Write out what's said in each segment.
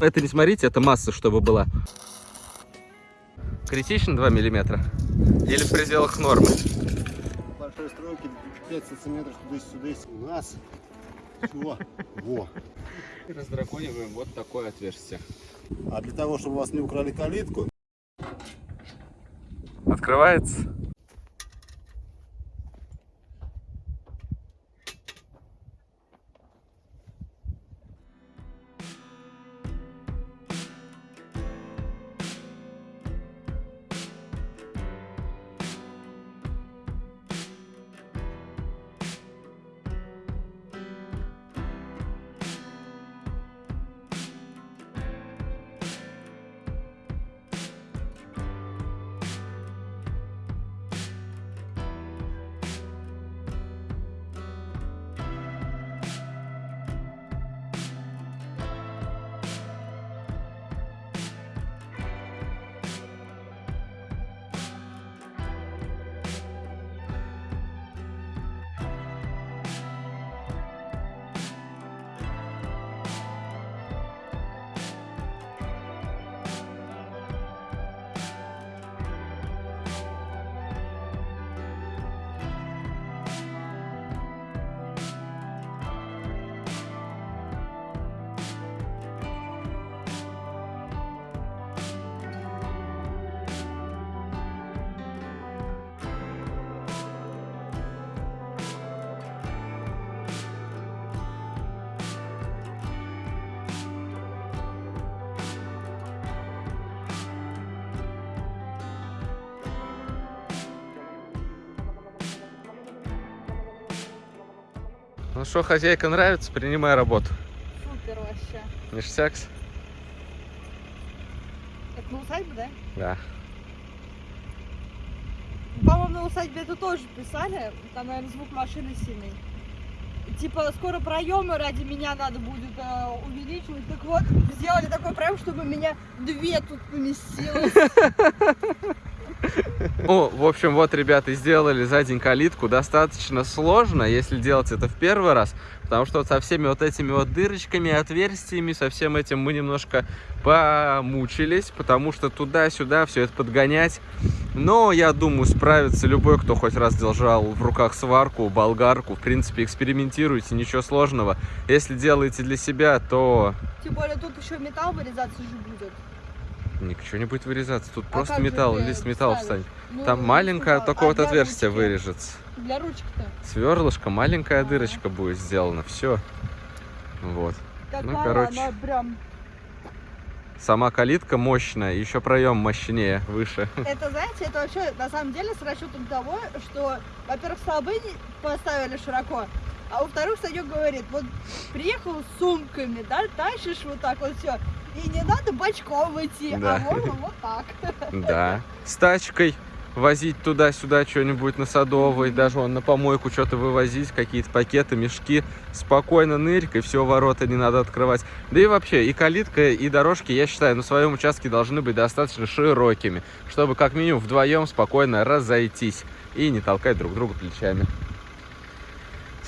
Это не смотрите, это масса, чтобы была. Критично 2 миллиметра? Или в пределах нормы? Большой стройки 5 сантиметров туда-сюда. У нас всего. Во. Раздракониваем вот такое отверстие. А для того, чтобы у вас не украли калитку, Открывается. Ну что, хозяйка нравится, принимай работу. Супер вообще. Ништякс? Это на усадьбе, да? Да. По-моему, на усадьбе это тоже писали. Там, наверное, звук машины сильный. Типа, скоро проемы ради меня надо будет э, увеличивать. Так вот, сделали такой проем, чтобы меня две тут поместилось. Ну, в общем, вот, ребята, сделали за день калитку. Достаточно сложно, если делать это в первый раз, потому что вот со всеми вот этими вот дырочками, отверстиями, со всем этим мы немножко помучились, потому что туда-сюда все это подгонять. Но, я думаю, справится любой, кто хоть раз держал в руках сварку, болгарку. В принципе, экспериментируйте, ничего сложного. Если делаете для себя, то Тем более, тут еще металл вырезаться же будет. Ничего не будет вырезаться. Тут А просто же металл, ты лист металла встанет. Ну, Там маленькое сюда. такое А вот отверстие ручки? вырежется. Для ручки-то. Сверлышко, маленькая А. дырочка будет сделана. Все. Вот. Такая Ну, короче. прям... Сама калитка мощная, еще проем мощнее, выше. Это, знаете, это вообще на самом деле с расчетом того, что, во-первых, столбы поставили широко, а во-вторых, Санек говорит, вот приехал с сумками, да, тащишь вот так вот все, и не надо бочком идти, Да. а можно вот так. Да. С тачкой возить туда-сюда что-нибудь на садовой, даже вон на помойку что-то вывозить, какие-то пакеты, мешки. Спокойно ныркой, все, ворота не надо открывать. Да и вообще, и калитка, и дорожки, я считаю, на своем участке должны быть достаточно широкими, чтобы как минимум вдвоем спокойно разойтись и не толкать друг друга плечами.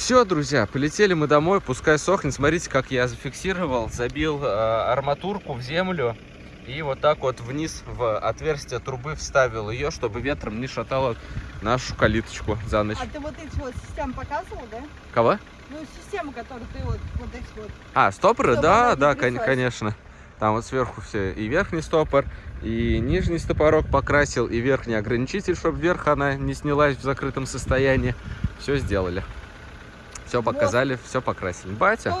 Все, друзья, полетели мы домой, пускай сохнет. Смотрите, как я зафиксировал, забил э, арматурку в землю и вот так вот вниз в отверстие трубы вставил ее, чтобы ветром не шатало нашу калиточку за ночь. А ты вот эти вот системы показывал, да? Кого? Ну, систему, которую ты вот, вот эти вот. А, стопоры? Чтобы Да, да, кон- конечно. Там вот сверху все и верхний стопор, и нижний стопорок покрасил, и верхний ограничитель, чтобы вверх она не снялась в закрытом состоянии. Все сделали. Все показали, все покрасили. Батя?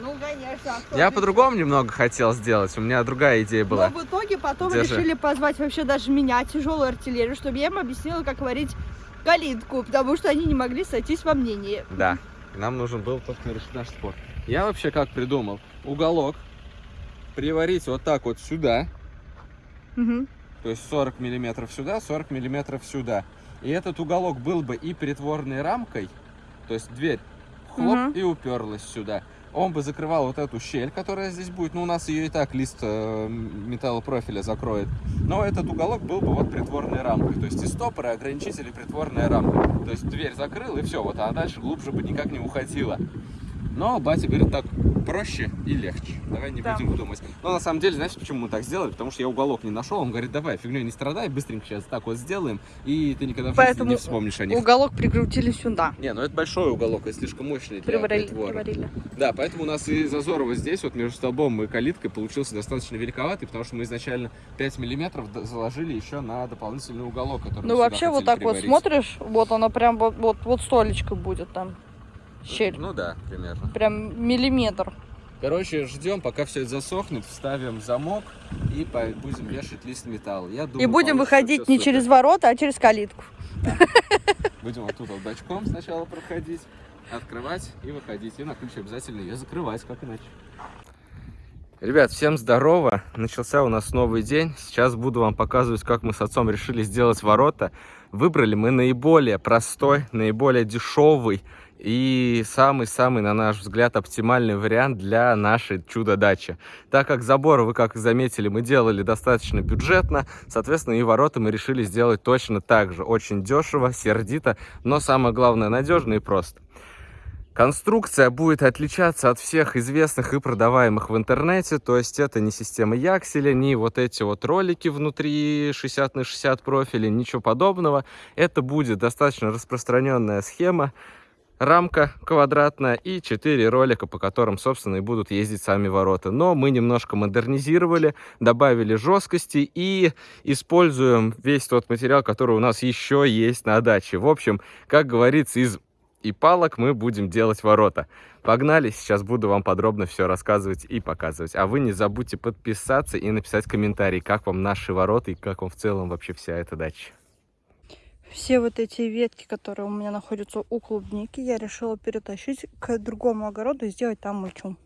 Ну, конечно. а я по-другому немного хотел сделать, у меня другая идея была. Но в итоге потом Держи. решили позвать вообще даже меня, тяжелую артиллерию, чтобы я им объяснила, как варить калитку, потому что они не могли сойтись во мнении. Да, нам нужен был только наш спор. Я вообще как придумал? Уголок приварить вот так вот сюда, Мгм. то есть 40 миллиметров сюда, 40 миллиметров сюда. И этот уголок был бы и притворной рамкой, то есть дверь хлоп Мгм. и уперлась сюда. Он бы закрывал вот эту щель, которая здесь будет. Ну, у нас ее и так лист э, металлопрофиля закроет. Но этот уголок был бы вот притворной рамкой. То есть и стопоры, и ограничители, притворная рамка. То есть дверь закрыл, и все, вот, а дальше глубже бы никак не уходила. Но батя говорит, так проще и легче. Давай не Да. будем думать. Но на самом деле, знаешь, почему мы так сделали? Потому что я уголок не нашел. Он говорит, давай, фигней не страдай, быстренько сейчас так вот сделаем, и ты никогда в Поэтому не вспомнишь о них. Уголок прикрутили сюда. Не, ну это большой уголок, и слишком мощный для Приварили, притвора. приварили. Да, поэтому у нас и зазор вот здесь, вот между столбом и калиткой, получился достаточно великоватый, потому что мы изначально 5 миллиметров заложили еще на дополнительный уголок, который Ну вообще вот так вот приварить. смотришь, вот оно прям вот, вот, вот столечко будет там. Щель. Ну да, примерно. Прям миллиметр. Короче, ждем, пока все это засохнет, вставим замок и по- будем вешать лист металла. Я думаю, И будем выходить не супер. через ворота, а через калитку. Будем вот тут вот бочком сначала проходить, открывать и выходить. И на ключ обязательно ее закрывать, как иначе. Ребят, всем здорово. Начался у нас новый день. Сейчас буду вам показывать, как мы с отцом решили сделать ворота. Выбрали мы наиболее простой, наиболее дешевый и самый-самый, на наш взгляд, оптимальный вариант для нашей чудо-дачи. Так как заборы, вы как заметили, мы делали достаточно бюджетно, соответственно, и ворота мы решили сделать точно так же. Очень дешево, сердито, но самое главное, надежно и просто. Конструкция будет отличаться от всех известных и продаваемых в интернете, то есть это не система Якселя, не вот эти вот ролики внутри 60 на 60 профиля, ничего подобного. Это будет достаточно распространенная схема, рамка квадратная и 4 ролика, по которым, собственно, и будут ездить сами ворота. Но мы немножко модернизировали, добавили жесткости и используем весь тот материал, который у нас еще есть на даче. В общем, как говорится, из и палок мы будем делать ворота. Погнали, сейчас буду вам подробно все рассказывать и показывать. А вы не забудьте подписаться и написать комментарий, как вам наши ворота и как вам в целом вообще вся эта дача. Все вот эти ветки, которые у меня находятся у клубники, я решила перетащить к другому огороду и сделать там мульчу.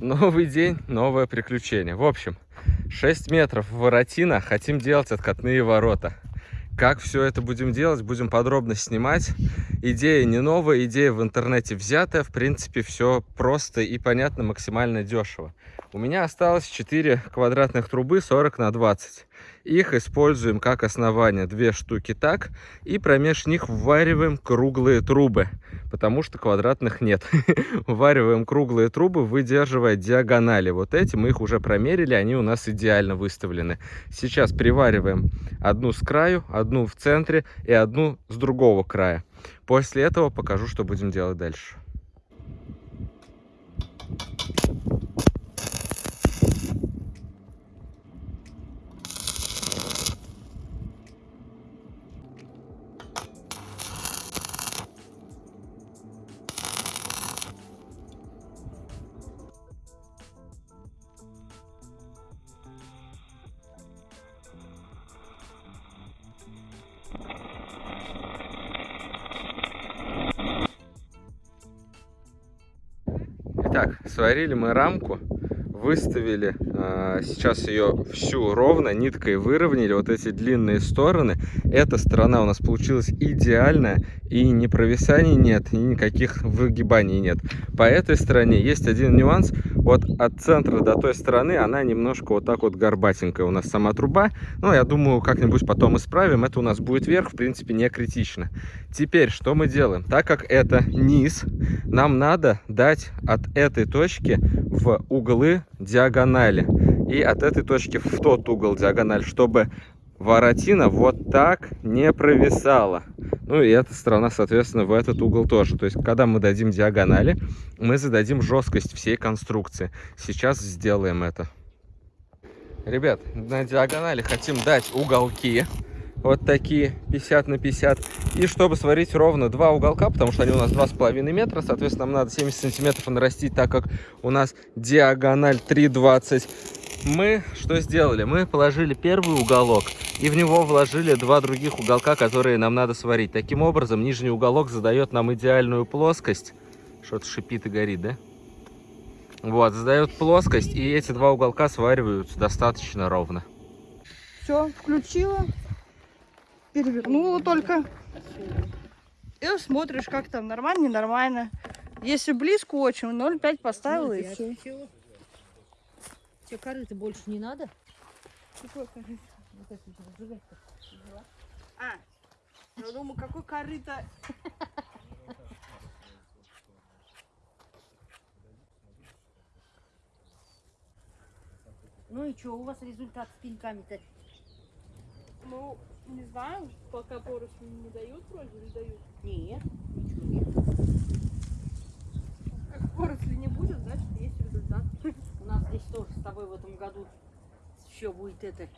Новый день, новое приключение. В общем, 6 метров воротина, хотим делать откатные ворота. Как все это будем делать, будем подробно снимать. Идея не новая, идея в интернете взятая. В принципе, все просто и понятно, максимально дешево. У меня осталось 4 квадратных трубы 40 на 20. Их используем как основание, две штуки так, и промеж них ввариваем круглые трубы, потому что квадратных нет. Ввариваем круглые трубы, выдерживая диагонали. Вот эти мы их уже промерили, они у нас идеально выставлены. Сейчас привариваем одну с краю, одну в центре и одну с другого края. После этого покажу, что будем делать дальше. Сварили мы рамку, выставили А, Сейчас ее всю ровно ниткой выровняли, вот эти длинные стороны. Эта сторона у нас получилась идеальная, и ни провисаний нет, и никаких выгибаний нет. По этой стороне есть один нюанс. Вот от центра до той стороны она немножко вот так вот горбатенькая у нас сама труба. Но я думаю, как-нибудь потом исправим. Это у нас будет вверх, в принципе, не критично. Теперь, что мы делаем? Так как это низ, нам надо дать от этой точки в углы диагонали. И от этой точки в тот угол диагональ, чтобы воротина вот так не провисала. Ну и эта сторона, соответственно, в этот угол тоже. То есть, когда мы дадим диагонали, мы зададим жесткость всей конструкции. Сейчас сделаем это. Ребят, на диагонали хотим дать уголки. Вот такие 50 на 50. И чтобы сварить ровно два уголка, потому что они у нас 2,5 метра, соответственно, нам надо 70 сантиметров нарастить, так как у нас диагональ 3,20 мы что сделали? Мы положили первый уголок и в него вложили два других уголка, которые нам надо сварить. Таким образом, нижний уголок задает нам идеальную плоскость. Что-то шипит и горит, да? Вот, задает плоскость, и эти два уголка свариваются достаточно ровно. Все, включила. Перевернула только. И смотришь, как там, нормально, ненормально. Если близко очень, 0,5 поставила и все. Тебе корыто больше не надо? Какой корыто? Вот это у тебя зажигать-то. А, я думаю, какой корыто. Ну и что, у вас результат с пеньками-то? Ну, не знаю, пока поросли не дают вроде, или дают. Нет, ничего нет. Как поросли не будет, значит есть результат. У нас здесь тоже с тобой в этом году все будет это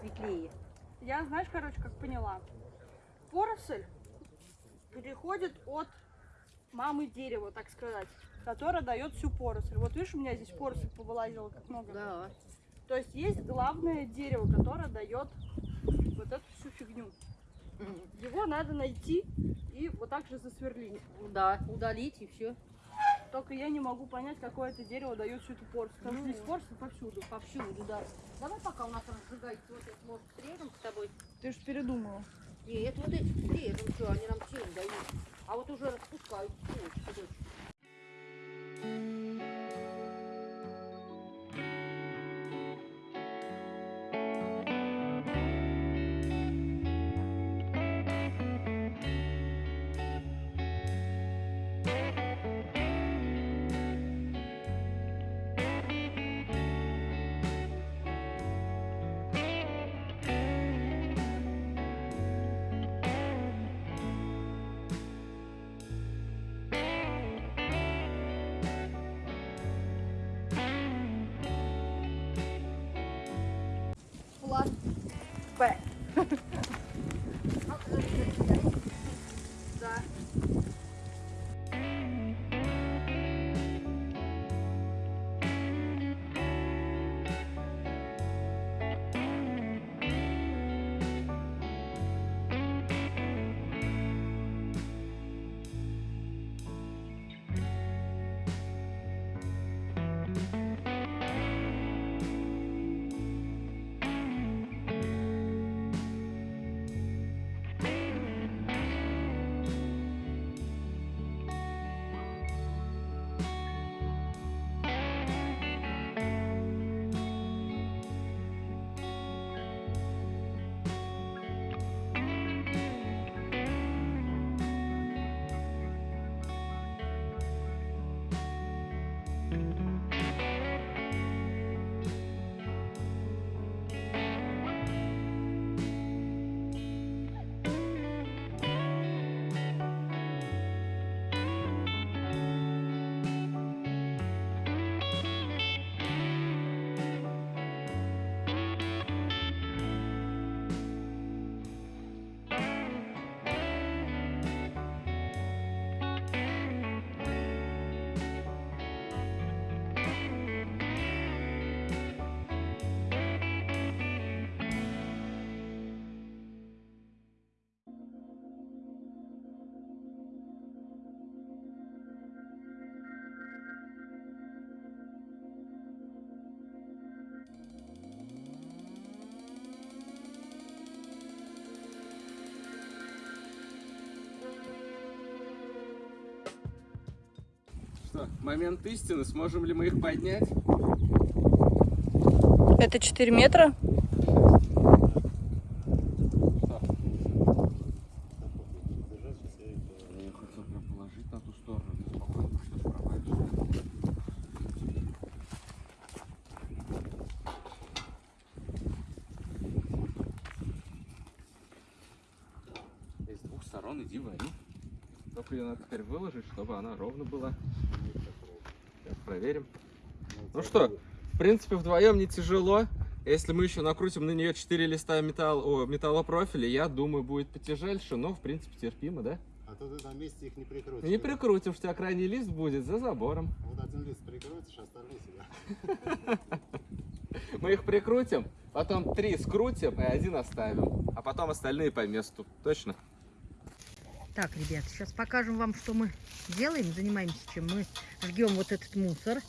светлее. Я, знаешь, короче, как поняла. Поросль переходит от мамы дерева, так сказать, которая дает всю поросль. Вот видишь, у меня здесь поросль повылазила как много. Да. То есть есть главное дерево, которое дает вот эту всю фигню. Его надо найти и вот так же засверлить. Да, удалить и все. Только я не могу понять, какое это дерево дает всю эту порцию. Потому что Ну. здесь порция повсюду. Повсюду, да. Давай пока у нас разжигается вот это, может, срежем с тобой. Ты же передумала. Нет, вот эти срежем, что они нам тень дают. А вот уже распускают. Вот, момент истины, сможем ли мы их поднять? Это 4 метра? Я хотел прям положить на ту сторону, ты спокойно что провалишь. С двух сторон иди вари. Только ее надо теперь выложить, чтобы она ровно была. Сейчас проверим. Ну что, в принципе, вдвоем не тяжело. Если мы еще накрутим на нее 4 листа металл, о, металлопрофиля, я думаю, будет потяжельше, но, в принципе, терпимо, да? А то ты на месте их не прикрутишь. Не прикрутим, что у тебя крайний лист будет за забором. Вот один лист прикрутишь, остальные сюда. Мы их прикрутим, потом три скрутим и один оставим. А потом остальные по месту. Точно? Так, ребят, сейчас покажем вам, что мы делаем, занимаемся чем. Мы жгем вот этот мусор.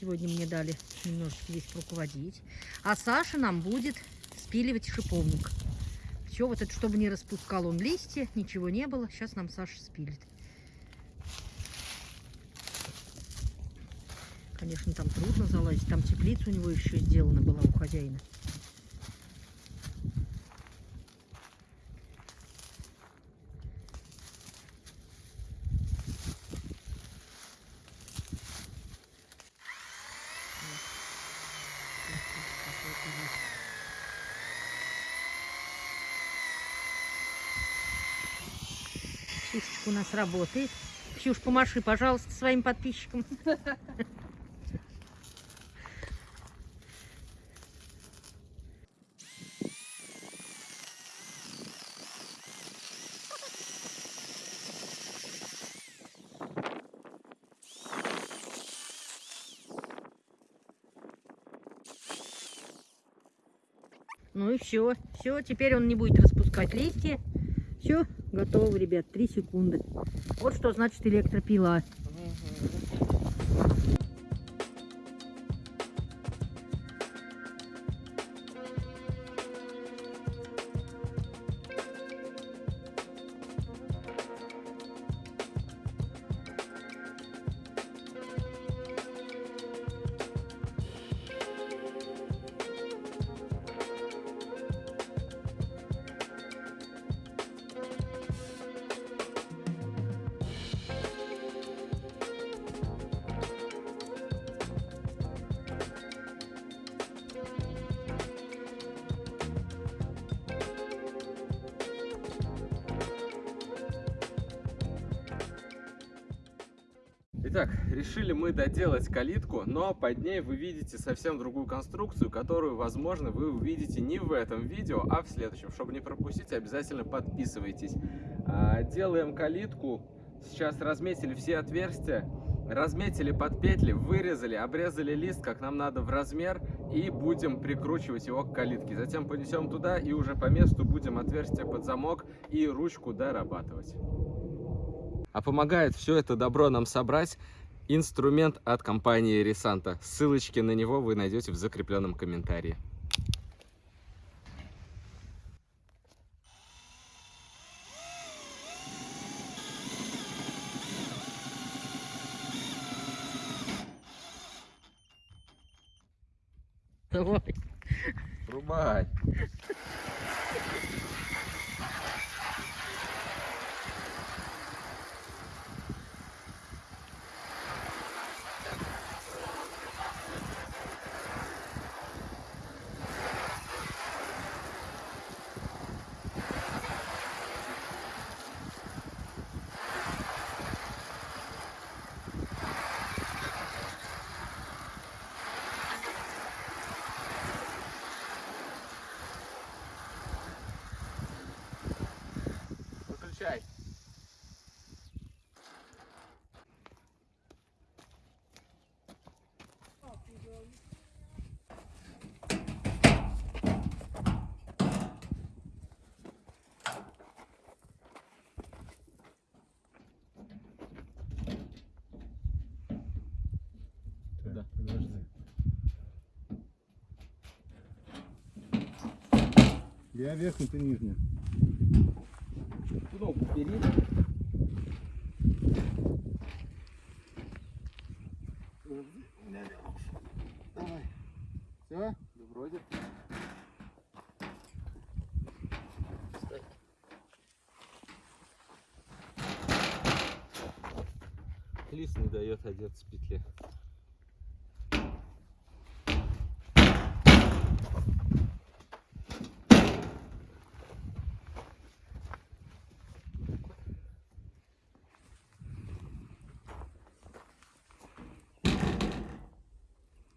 Сегодня мне дали немножечко здесь руководить. А Саша нам будет спиливать шиповник. Все вот это, чтобы не распускал он листья, ничего не было. Сейчас нам Саша спилит. Конечно, там трудно залазить. Там теплица у него еще сделана была у хозяина. Ксюшечка у нас работает. Ксюш, помаши, пожалуйста, своим подписчикам. Ну и все. Все, теперь он не будет распускать листья. Все, готово, ребят, 3 секунды. Вот что значит электропила. Итак, решили мы доделать калитку, но под ней вы видите совсем другую конструкцию, которую, возможно, вы увидите не в этом видео, а в следующем. Чтобы не пропустить, обязательно подписывайтесь. А, Делаем калитку. Сейчас разметили все отверстия, разметили под петли, вырезали, обрезали лист, как нам надо в размер, и будем прикручивать его к калитке. Затем понесем туда и уже по месту будем отверстие под замок и ручку дорабатывать. А помогает все это добро нам собрать инструмент от компании Ресанта. Ссылочки на него вы найдете в закрепленном комментарии. Давай. Рубай! Я верхний, ты нижний. Кнопку бери. Давай. Все? Да вроде. Лис не дает одеться в петле.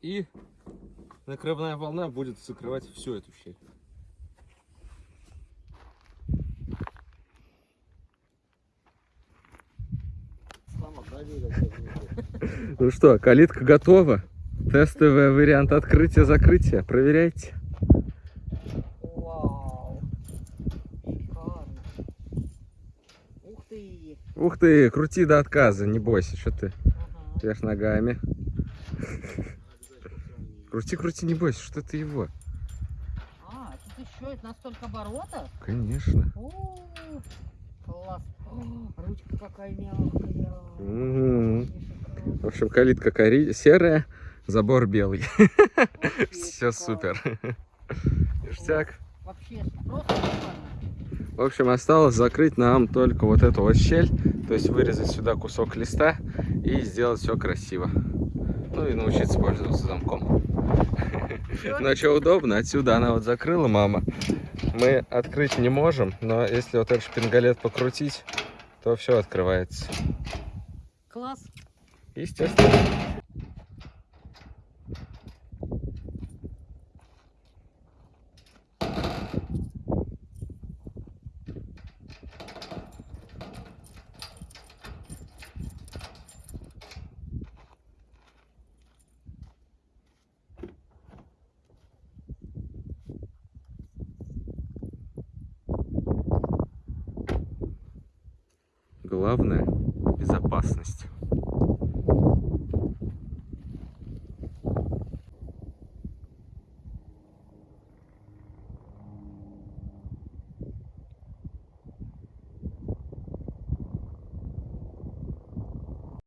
И накрывная волна будет закрывать всю эту щель. Ну что, калитка готова. Тестовый вариант открытия-закрытия. Проверяйте. Вау. Шикарно. Ух ты. Ух ты, крути до отказа, не бойся, что ты. Ага. Вверх ногами. Крути, крути, не бойся, что ты его. А, тут еще это настолько оборотов? Конечно. О, класс. О, ручка какая мягкая. Вообще шикарно. В общем, калитка кори... серая, забор белый. Все супер. Ништяк. Вообще просто. В общем, осталось закрыть нам только вот эту вот щель, то есть вырезать сюда кусок листа и сделать все красиво. Ну и научиться пользоваться замком. Но что удобно, отсюда она вот закрыла мама. Мы открыть не можем, но если вот этот шпингалет покрутить, то все открывается. Класс. Естественно. Главное – безопасность.